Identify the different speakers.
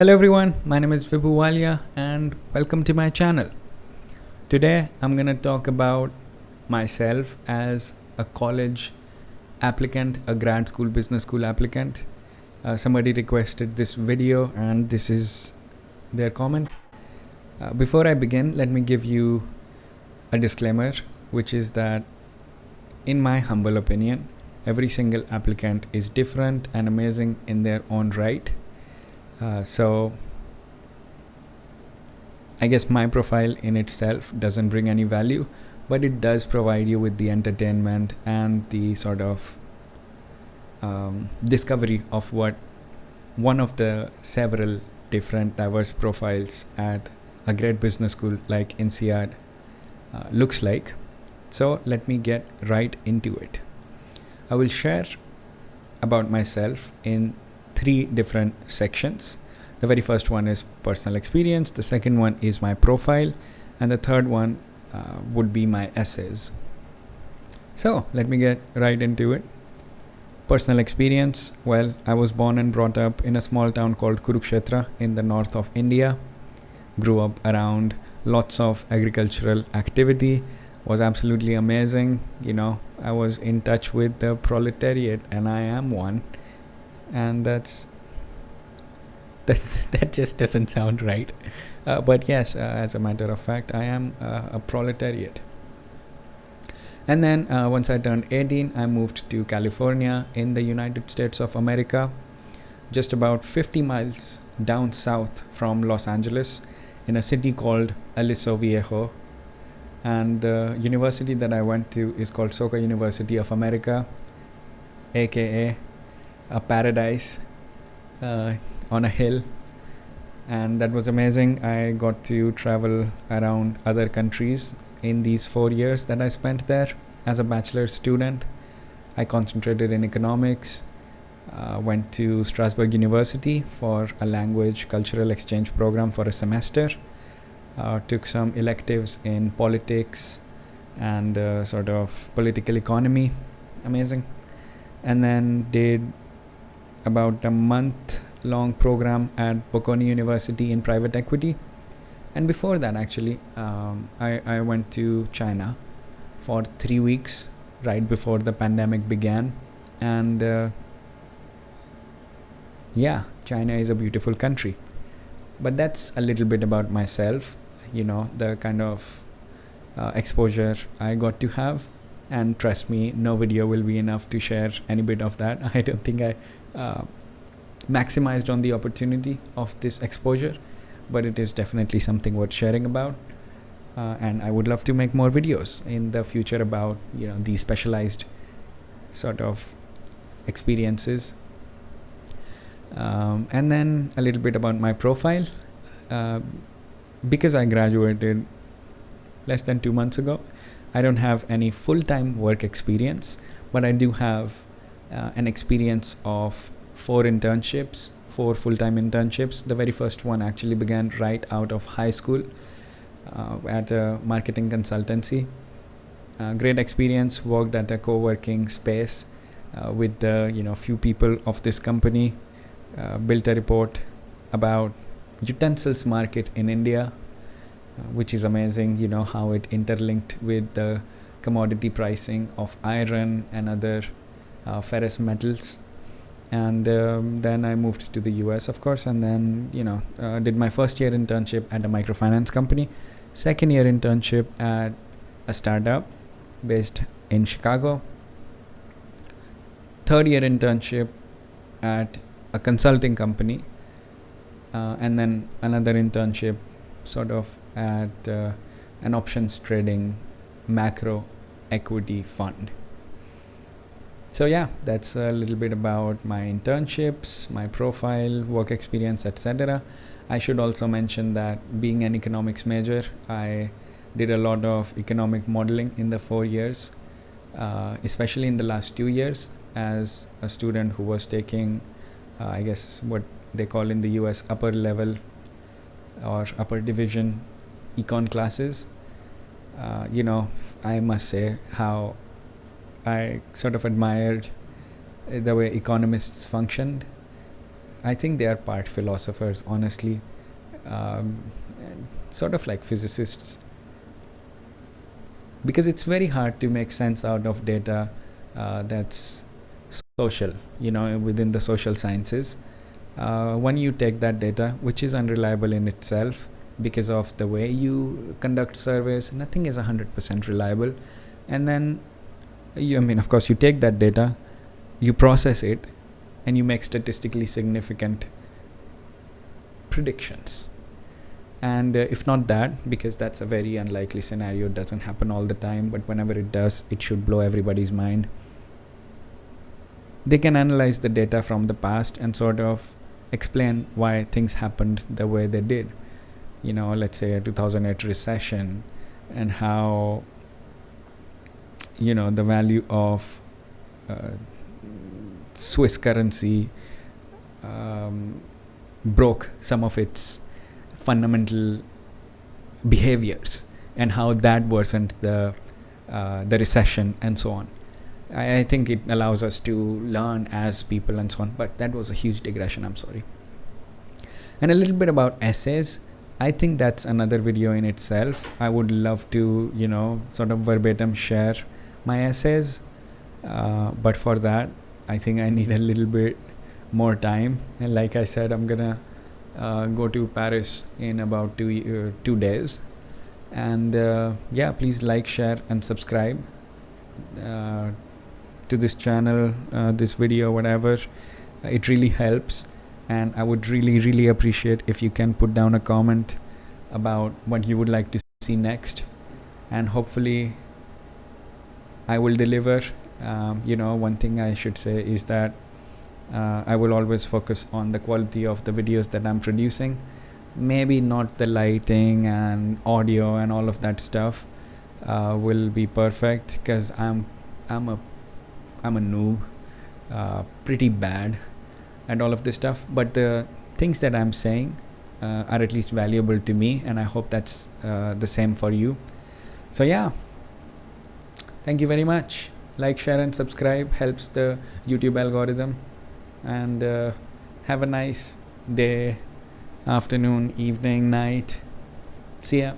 Speaker 1: Hello everyone, my name is Vibhu Walia and welcome to my channel. Today I'm going to talk about myself as a college applicant, a grad school, business school applicant. Uh, somebody requested this video and this is their comment. Uh, before I begin, let me give you a disclaimer, which is that in my humble opinion, every single applicant is different and amazing in their own right uh, so I guess my profile in itself doesn't bring any value, but it does provide you with the entertainment and the sort of um, discovery of what one of the several different diverse profiles at a great business school like INSEAD uh, looks like. So let me get right into it. I will share about myself in three different sections. The very first one is personal experience, the second one is my profile, and the third one uh, would be my essays. So let me get right into it. Personal experience well, I was born and brought up in a small town called Kurukshetra in the north of India. Grew up around lots of agricultural activity, was absolutely amazing. You know, I was in touch with the proletariat, and I am one and that's that just doesn't sound right. Uh, but yes uh, as a matter of fact i am uh, a proletariat. And then uh, once i turned 18 i moved to california in the united states of america just about 50 miles down south from los angeles in a city called aliso viejo. And the university that i went to is called soka university of america aka a paradise uh, on a hill. And that was amazing. I got to travel around other countries in these four years that i spent there as a bachelor student. I concentrated in economics uh, went to strasbourg university for a language cultural exchange program for a semester uh, took some electives in politics and uh, sort of political economy. Amazing. And then did about a month long program at Bocconi University in private equity. And before that, actually, um, I, I went to China for three weeks right before the pandemic began. And uh, yeah, China is a beautiful country. But that's a little bit about myself, you know, the kind of uh, exposure I got to have. And trust me, no video will be enough to share any bit of that. I don't think I uh, maximized on the opportunity of this exposure but it is definitely something worth sharing about. Uh, and I would love to make more videos in the future about you know these specialized sort of experiences. Um, and then a little bit about my profile. Uh, because I graduated less than two months ago I don't have any full-time work experience but I do have uh, an experience of four internships, four full-time internships. The very first one actually began right out of high school uh, at a marketing consultancy. Uh, great experience. Worked at a co-working space uh, with the you know few people of this company. Uh, built a report about utensils market in India, uh, which is amazing. You know how it interlinked with the commodity pricing of iron and other ferrous metals. And um, then I moved to the US, of course, and then you know uh, did my first year internship at a microfinance company, second year internship at a startup based in Chicago, third year internship at a consulting company, uh, and then another internship, sort of at uh, an options trading macro equity fund so yeah that's a little bit about my internships my profile work experience etc i should also mention that being an economics major i did a lot of economic modeling in the four years uh, especially in the last two years as a student who was taking uh, i guess what they call in the us upper level or upper division econ classes. Uh, you know i must say how I sort of admired the way economists functioned. I think they are part philosophers, honestly, um, sort of like physicists, because it's very hard to make sense out of data uh, that's social, you know, within the social sciences. Uh, when you take that data, which is unreliable in itself because of the way you conduct surveys, nothing is 100% reliable. And then, you, I mean, of course, you take that data, you process it, and you make statistically significant predictions. And uh, if not that, because that's a very unlikely scenario, it doesn't happen all the time, but whenever it does, it should blow everybody's mind. They can analyze the data from the past and sort of explain why things happened the way they did. You know, let's say a 2008 recession and how, you know, the value of uh, Swiss currency um, broke some of its fundamental behaviors and how that worsened the uh, the recession and so on. I, I, think it allows us to learn as people and so on. But that was a huge digression. I'm sorry. And a little bit about essays. I think that's another video in itself. I would love to, you know, sort of verbatim share my essays. Uh, but for that, I think I need a little bit more time. And like I said, I'm gonna uh, go to Paris in about two uh, two days. And uh, yeah, please like, share, and subscribe uh, to this channel, this video, whatever. It really helps, and I would really, really appreciate if you can put down a comment about what you would like to see next, and hopefully, I will deliver. Um, you know one thing i should say is that uh, i will always focus on the quality of the videos that i'm producing. Maybe not the lighting and audio and all of that stuff uh, will be perfect because i'm i'm a i'm a noob uh, pretty bad and all of this stuff. But the things that i'm saying uh, are at least valuable to me and i hope that's uh, the same for you. So yeah thank you very much. Like share and subscribe helps the youtube algorithm. And uh, have a nice day afternoon evening night. See ya